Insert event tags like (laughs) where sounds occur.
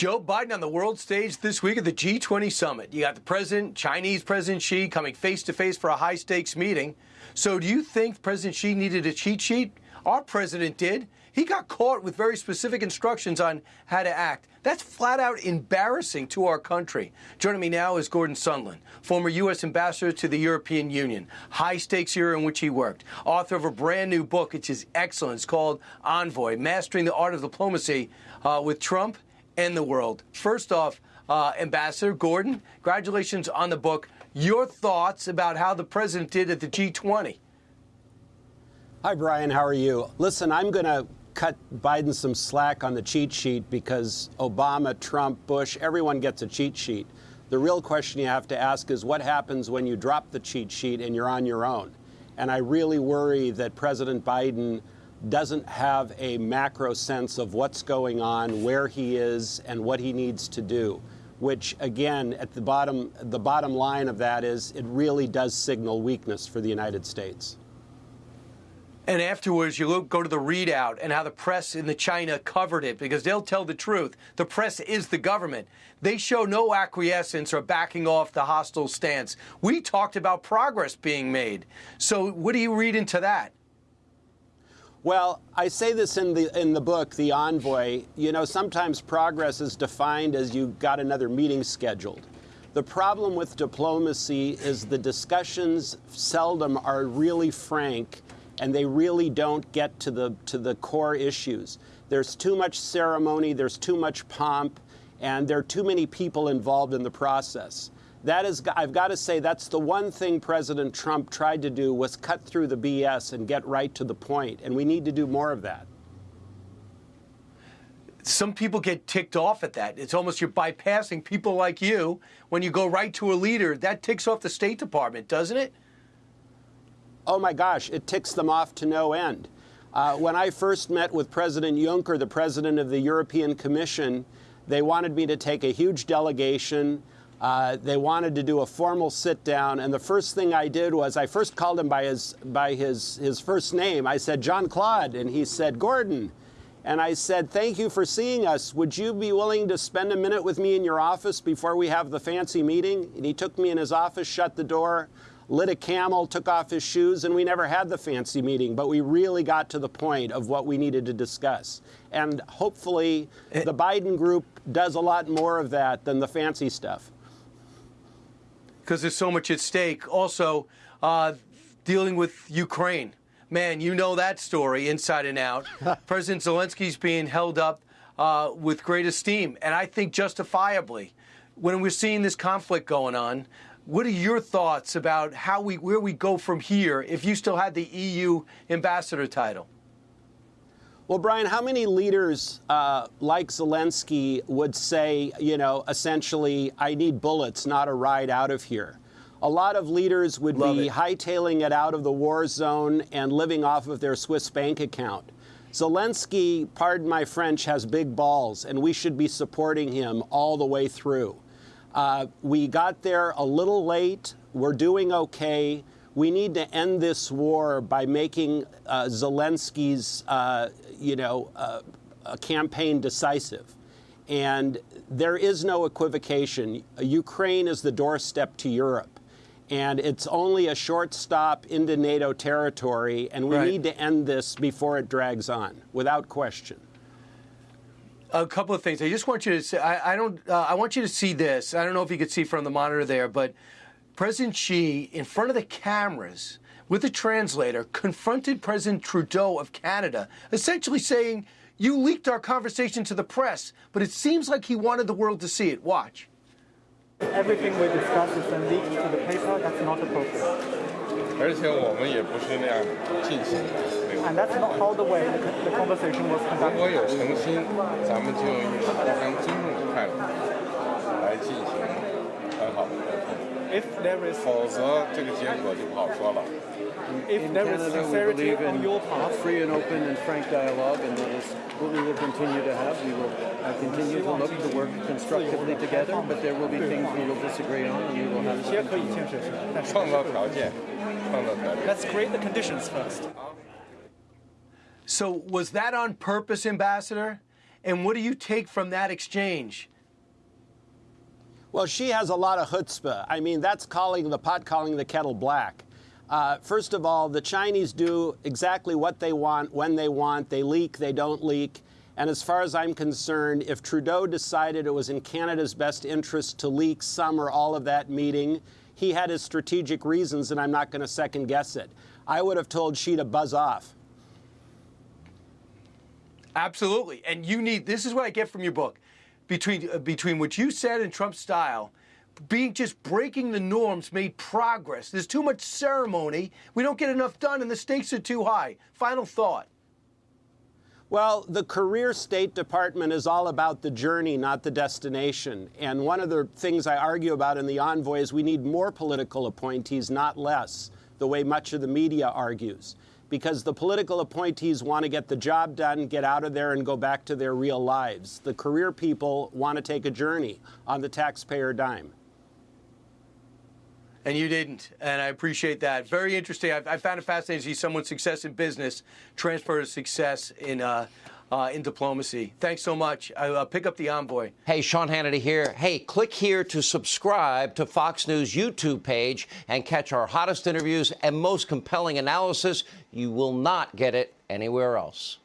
Joe Biden on the world stage this week at the G20 summit. You got the president, Chinese President Xi, coming face to face for a high stakes meeting. So, do you think President Xi needed a cheat sheet? Our president did. He got caught with very specific instructions on how to act. That's flat out embarrassing to our country. Joining me now is Gordon Sondland, former U.S. ambassador to the European Union, high stakes year in which he worked, author of a brand new book, which is excellent. It's called Envoy Mastering the Art of Diplomacy uh, with Trump and the World. First off, uh, Ambassador Gordon, congratulations on the book. Your thoughts about how the president did at the G20? Hi, Brian. How are you? Listen, I'm going to cut Biden some slack on the cheat sheet because Obama, Trump, Bush, everyone gets a cheat sheet. The real question you have to ask is what happens when you drop the cheat sheet and you're on your own? And I really worry that President Biden doesn't have a macro sense of what's going on, where he is, and what he needs to do. Which, again, at the bottom, the bottom line of that is it really does signal weakness for the United States. And afterwards, you look, go to the readout and how the press in the China covered it because they'll tell the truth. The press is the government. They show no acquiescence or backing off the hostile stance. We talked about progress being made. So, what do you read into that? Well, I say this in the in the book, The Envoy. You know, sometimes progress is defined as you got another meeting scheduled. The problem with diplomacy is the discussions seldom are really frank and they really don't get to the to the core issues. There's too much ceremony, there's too much pomp, and there are too many people involved in the process. That is, I've got to say, that's the one thing President Trump tried to do was cut through the BS and get right to the point, and we need to do more of that. Some people get ticked off at that. It's almost you're bypassing people like you when you go right to a leader. That ticks off the State Department, doesn't it? oh my gosh, it ticks them off to no end. Uh, when I first met with President Juncker, the president of the European Commission, they wanted me to take a huge delegation. Uh, they wanted to do a formal sit down, and the first thing I did was I first called him by his by his his first name. I said Jean Claude, and he said Gordon, and I said thank you for seeing us. Would you be willing to spend a minute with me in your office before we have the fancy meeting? And he took me in his office, shut the door, lit a camel, took off his shoes, and we never had the fancy meeting, but we really got to the point of what we needed to discuss. And hopefully, it, the Biden group does a lot more of that than the fancy stuff. Because there's so much at stake. Also, uh, dealing with Ukraine. Man, you know that story inside and out. (laughs) President Zelensky's being held up uh, with great esteem, and I think justifiably. When we're seeing this conflict going on, what are your thoughts about how we where we go from here if you still had the EU ambassador title? Well, Brian, how many leaders uh, like Zelensky would say, you know, essentially, I need bullets, not a ride out of here? A lot of leaders would Love be it. hightailing it out of the war zone and living off of their Swiss bank account. Zelensky, pardon my French, has big balls, and we should be supporting him all the way through. Uh, we got there a little late. We're doing okay. We need to end this war by making uh, Zelensky's, uh, you know, uh, campaign decisive. And there is no equivocation. Ukraine is the doorstep to Europe. And it's only a short stop into NATO territory, and we right. need to end this before it drags on, without question a couple of things. I just want you to say, I, I don't, uh, I want you to see this. I don't know if you could see from the monitor there, but President Xi, in front of the cameras, with a translator, confronted President Trudeau of Canada, essentially saying, You leaked our conversation to the press, but it seems like he wanted the world to see it. Watch. Everything we discuss is then leaked to the paper. That's not appropriate. And that's not how the way the, the conversation was conducted. 如果有诚心，咱们就用互相尊重的态度来进行很好的沟通。If there is，否则这个结果就不好说了。If in there Canada, is sincerity we on your part, free and open and frank dialogue, and that is what we will continue to have. We will uh, continue to look to work constructively together, but there will be things we will disagree on, and we will have to. Let's create the conditions first. So was that on purpose, Ambassador? And what do you take from that exchange? Well, Xi has a lot of chutzpah. I mean, that's calling the pot calling the kettle black. Uh, first of all, the Chinese do exactly what they want when they want. They leak, they don't leak. And as far as I'm concerned, if Trudeau decided it was in Canada's best interest to leak some or all of that meeting, he had his strategic reasons, and I'm not going to second guess it. I would have told Xi to buzz off. Absolutely. And you need this is what I get from your book. Between uh, between what you said and Trump's style, being just breaking the norms made progress. There's too much ceremony. We don't get enough done and the stakes are too high. Final thought. Well, the career State Department is all about the journey, not the destination. And one of the things I argue about in the envoy is we need more political appointees, not less, the way much of the media argues. Because the political appointees want to get the job done, get out of there, and go back to their real lives. The career people want to take a journey on the taxpayer dime. And you didn't. And I appreciate that. Very interesting. I, I found it fascinating to see someone's success in business transfer to success in, uh, uh, in diplomacy. Thanks so much. I, uh, pick up the envoy. Hey, Sean Hannity here. Hey, click here to subscribe to Fox News YouTube page and catch our hottest interviews and most compelling analysis. You will not get it anywhere else.